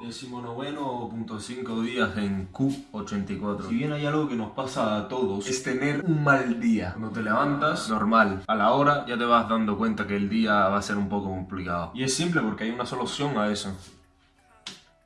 19.5 días en Q84. Si bien hay algo que nos pasa a todos, es tener un mal día. Cuando te levantas, normal. A la hora ya te vas dando cuenta que el día va a ser un poco complicado. Y es simple porque hay una solución a eso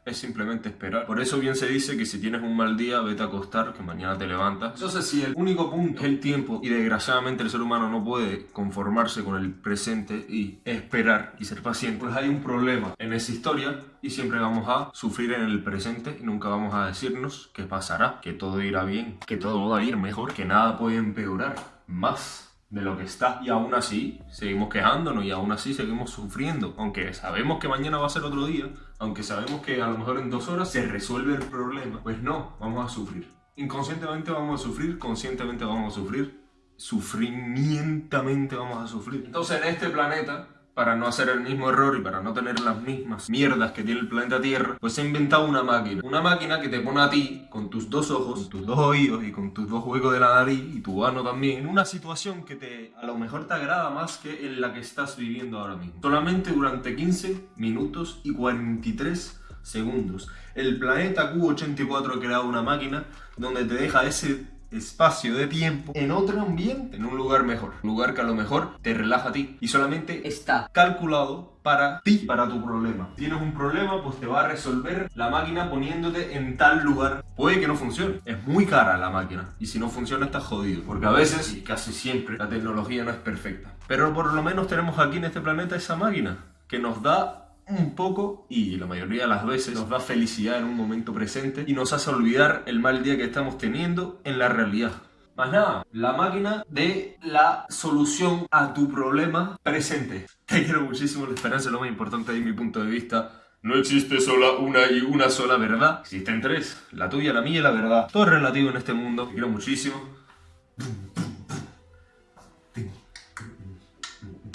es simplemente esperar. Por eso bien se dice que si tienes un mal día, vete a acostar, que mañana te levantas. Entonces, si el único punto es el tiempo y desgraciadamente el ser humano no puede conformarse con el presente y esperar y ser paciente, pues hay un problema en esa historia y siempre vamos a sufrir en el presente y nunca vamos a decirnos qué pasará, que todo irá bien, que todo va a ir mejor, que nada puede empeorar más de lo que está. Y aún así, seguimos quejándonos y aún así seguimos sufriendo. Aunque sabemos que mañana va a ser otro día, aunque sabemos que a lo mejor en dos horas se resuelve el problema, pues no, vamos a sufrir. Inconscientemente vamos a sufrir, conscientemente vamos a sufrir, sufrimientamente vamos a sufrir. Entonces en este planeta para no hacer el mismo error y para no tener las mismas mierdas que tiene el planeta Tierra, pues he inventado una máquina. Una máquina que te pone a ti, con tus dos ojos, tus dos oídos y con tus dos huecos de la nariz y tu ano también, en una situación que te a lo mejor te agrada más que en la que estás viviendo ahora mismo. Solamente durante 15 minutos y 43 segundos. El planeta Q84 ha creado una máquina donde te deja ese espacio de tiempo en otro ambiente, en un lugar mejor. Un lugar que a lo mejor te relaja a ti y solamente está calculado para ti, para tu problema. tienes un problema, pues te va a resolver la máquina poniéndote en tal lugar. Puede que no funcione, es muy cara la máquina y si no funciona estás jodido. Porque a veces, y casi siempre, la tecnología no es perfecta. Pero por lo menos tenemos aquí en este planeta esa máquina que nos da un poco y la mayoría de las veces nos da felicidad en un momento presente y nos hace olvidar el mal día que estamos teniendo en la realidad. Más nada, la máquina de la solución a tu problema presente. Te quiero muchísimo, la esperanza es lo más importante de mi punto de vista. No existe sola una y una sola verdad. Existen tres. La tuya, la mía y la verdad. Todo es relativo en este mundo. Te quiero muchísimo.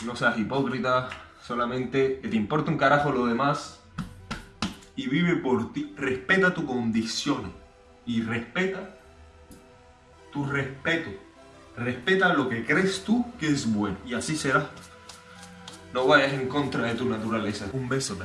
No seas hipócrita solamente te importa un carajo lo demás y vive por ti. Respeta tu condición y respeta tu respeto. Respeta lo que crees tú que es bueno y así será. No vayas en contra de tu naturaleza. Un beso.